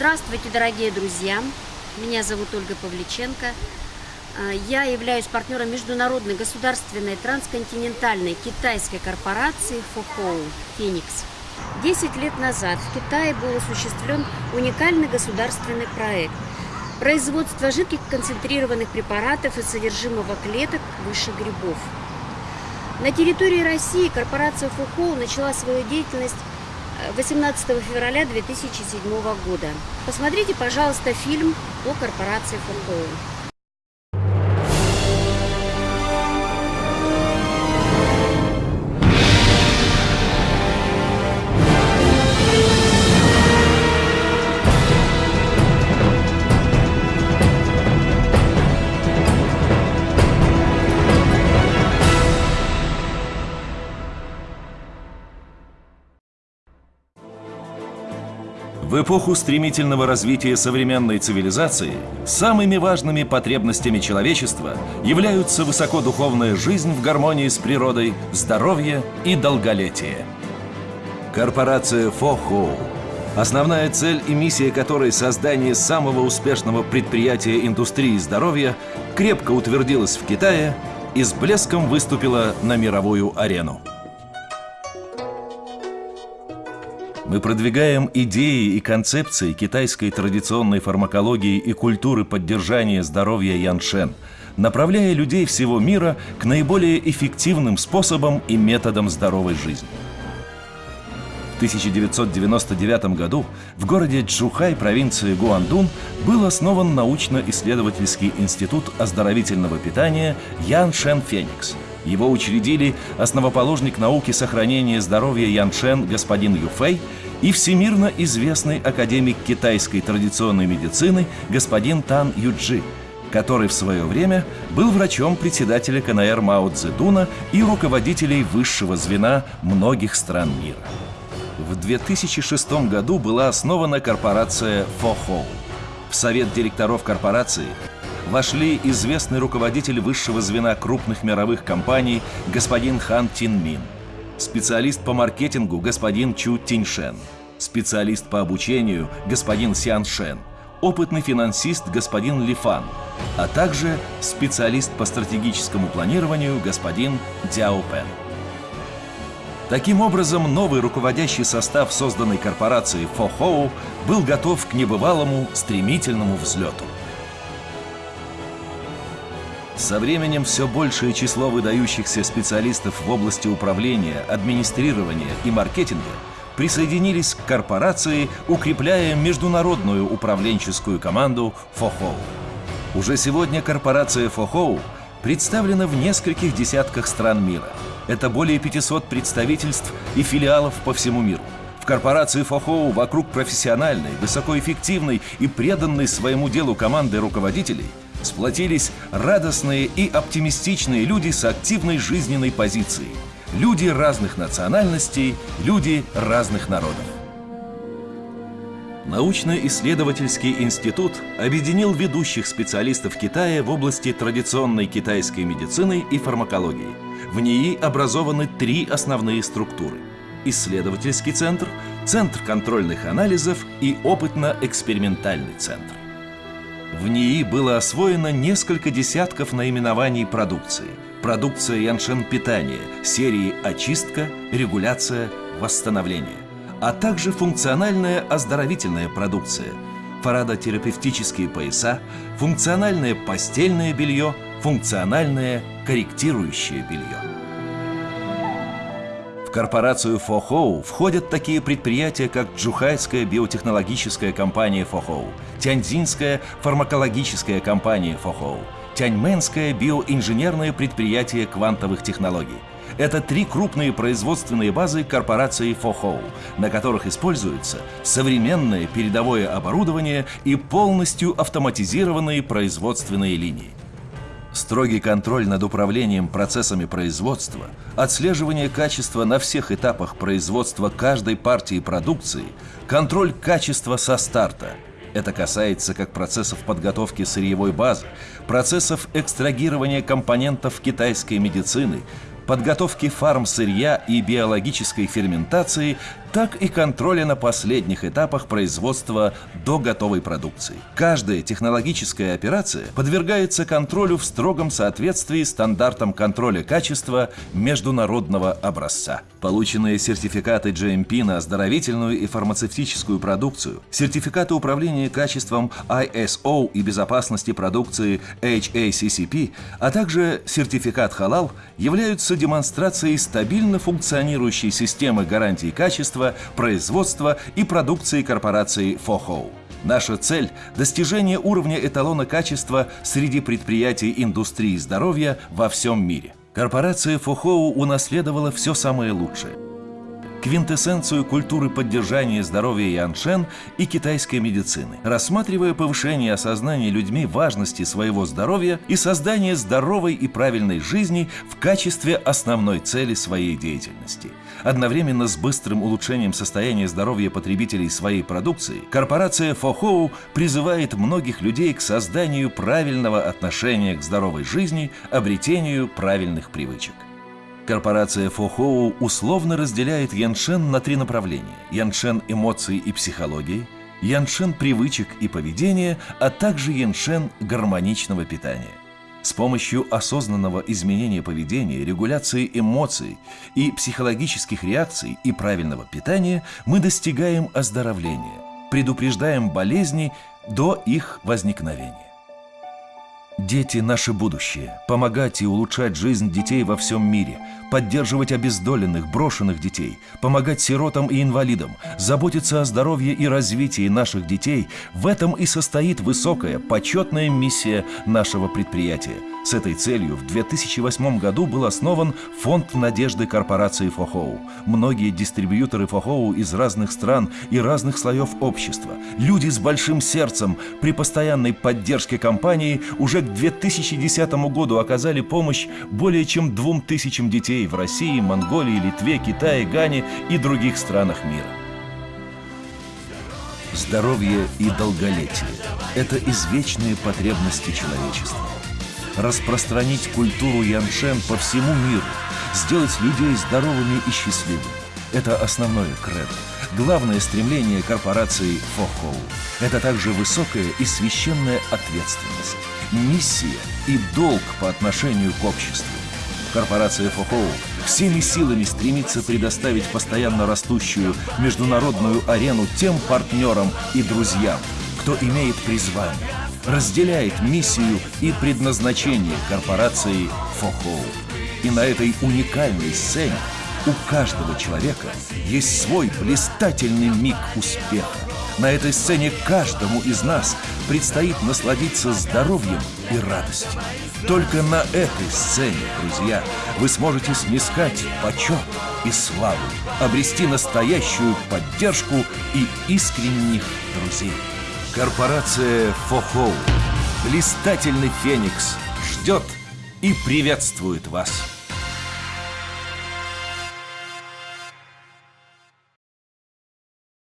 Здравствуйте, дорогие друзья! Меня зовут Ольга Павличенко. А, я являюсь партнером международной государственной трансконтинентальной китайской корпорации ФОХОУ «Феникс». Десять лет назад в Китае был осуществлен уникальный государственный проект – производство жидких концентрированных препаратов из содержимого клеток выше грибов. На территории России корпорация ФОХОУ начала свою деятельность 18 февраля 2007 года. Посмотрите, пожалуйста, фильм о корпорации ФОХОУ. В эпоху стремительного развития современной цивилизации самыми важными потребностями человечества являются высокодуховная жизнь в гармонии с природой, здоровье и долголетие. Корпорация Фохоу Основная цель и миссия которой создание самого успешного предприятия индустрии здоровья крепко утвердилась в Китае и с блеском выступила на мировую арену. Мы продвигаем идеи и концепции китайской традиционной фармакологии и культуры поддержания здоровья Яншен, направляя людей всего мира к наиболее эффективным способам и методам здоровой жизни. В 1999 году в городе Чжухай провинции Гуандун был основан научно-исследовательский институт оздоровительного питания Ян Шен Феникс – его учредили основоположник науки сохранения здоровья Яншен господин Юфэй и всемирно известный академик китайской традиционной медицины господин Тан Юджи, который в свое время был врачом председателя КНР Мао Цзэдуна и руководителей высшего звена многих стран мира. В 2006 году была основана корпорация Фохоу. В совет директоров корпорации вошли известный руководитель высшего звена крупных мировых компаний господин Хан Тин Мин, специалист по маркетингу господин Чу Тиньшен, специалист по обучению господин Сян Шен, опытный финансист господин Ли Фан, а также специалист по стратегическому планированию господин Дяо Пен. Таким образом, новый руководящий состав созданной корпорации Фохоу был готов к небывалому стремительному взлету. Со временем все большее число выдающихся специалистов в области управления, администрирования и маркетинга присоединились к корпорации, укрепляя международную управленческую команду «Фохоу». Уже сегодня корпорация «Фохоу» представлена в нескольких десятках стран мира. Это более 500 представительств и филиалов по всему миру. В корпорации «Фохоу» вокруг профессиональной, высокоэффективной и преданной своему делу команды руководителей – сплотились радостные и оптимистичные люди с активной жизненной позицией. Люди разных национальностей, люди разных народов. Научно-исследовательский институт объединил ведущих специалистов Китая в области традиционной китайской медицины и фармакологии. В ней образованы три основные структуры – исследовательский центр, центр контрольных анализов и опытно-экспериментальный центр. В НИИ было освоено несколько десятков наименований продукции. Продукция Яншен питания, серии очистка, регуляция, восстановление. А также функциональная оздоровительная продукция, фарадотерапевтические пояса, функциональное постельное белье, функциональное корректирующее белье. В корпорацию Фохоу входят такие предприятия, как Джухайская биотехнологическая компания Фохоу, Тяньцзинская фармакологическая компания Фохоу, Тяньменское биоинженерное предприятие квантовых технологий. Это три крупные производственные базы корпорации Фохоу, на которых используется современное передовое оборудование и полностью автоматизированные производственные линии. Строгий контроль над управлением процессами производства, отслеживание качества на всех этапах производства каждой партии продукции, контроль качества со старта. Это касается как процессов подготовки сырьевой базы, процессов экстрагирования компонентов китайской медицины, подготовки фармсырья и биологической ферментации, так и контроля на последних этапах производства до готовой продукции. Каждая технологическая операция подвергается контролю в строгом соответствии стандартам контроля качества международного образца. Полученные сертификаты GMP на оздоровительную и фармацевтическую продукцию, сертификаты управления качеством ISO и безопасности продукции HACCP, а также сертификат халал являются демонстрацией стабильно функционирующей системы гарантий качества, производства и продукции корпорации FOHO. Наша цель – достижение уровня эталона качества среди предприятий индустрии здоровья во всем мире. Корпорация Фохоу унаследовала все самое лучшее. Квинтэссенцию культуры поддержания здоровья Яншен и китайской медицины, рассматривая повышение осознания людьми важности своего здоровья и создание здоровой и правильной жизни в качестве основной цели своей деятельности. Одновременно с быстрым улучшением состояния здоровья потребителей своей продукции, корпорация Фохоу призывает многих людей к созданию правильного отношения к здоровой жизни, обретению правильных привычек. Корпорация Фохоу условно разделяет Яншен на три направления – Яншен эмоций и психологии, Яншен привычек и поведения, а также Яншен гармоничного питания. С помощью осознанного изменения поведения, регуляции эмоций и психологических реакций и правильного питания мы достигаем оздоровления, предупреждаем болезни до их возникновения. Дети – наше будущее. Помогать и улучшать жизнь детей во всем мире, поддерживать обездоленных, брошенных детей, помогать сиротам и инвалидам, заботиться о здоровье и развитии наших детей – в этом и состоит высокая, почетная миссия нашего предприятия. С этой целью в 2008 году был основан Фонд надежды корпорации Фохоу. Многие дистрибьюторы Фохоу из разных стран и разных слоев общества, люди с большим сердцем при постоянной поддержке компании уже к 2010 году оказали помощь более чем двум тысячам детей в России, Монголии, Литве, Китае, Гане и других странах мира. Здоровье и долголетие – это извечные потребности человечества. Распространить культуру Яншен по всему миру, сделать людей здоровыми и счастливыми – это основное кредо, главное стремление корпорации Фохоу. Это также высокая и священная ответственность, миссия и долг по отношению к обществу. Корпорация Фохоу всеми силами стремится предоставить постоянно растущую международную арену тем партнерам и друзьям, кто имеет призвание, разделяет миссию и предназначение корпорации Фохоу. И на этой уникальной сцене у каждого человека есть свой блистательный миг успеха. На этой сцене каждому из нас предстоит насладиться здоровьем и радостью. Только на этой сцене, друзья, вы сможете снискать почет и славу, обрести настоящую поддержку и искренних друзей. Корпорация Фохоу, блистательный Феникс, ждет и приветствует вас.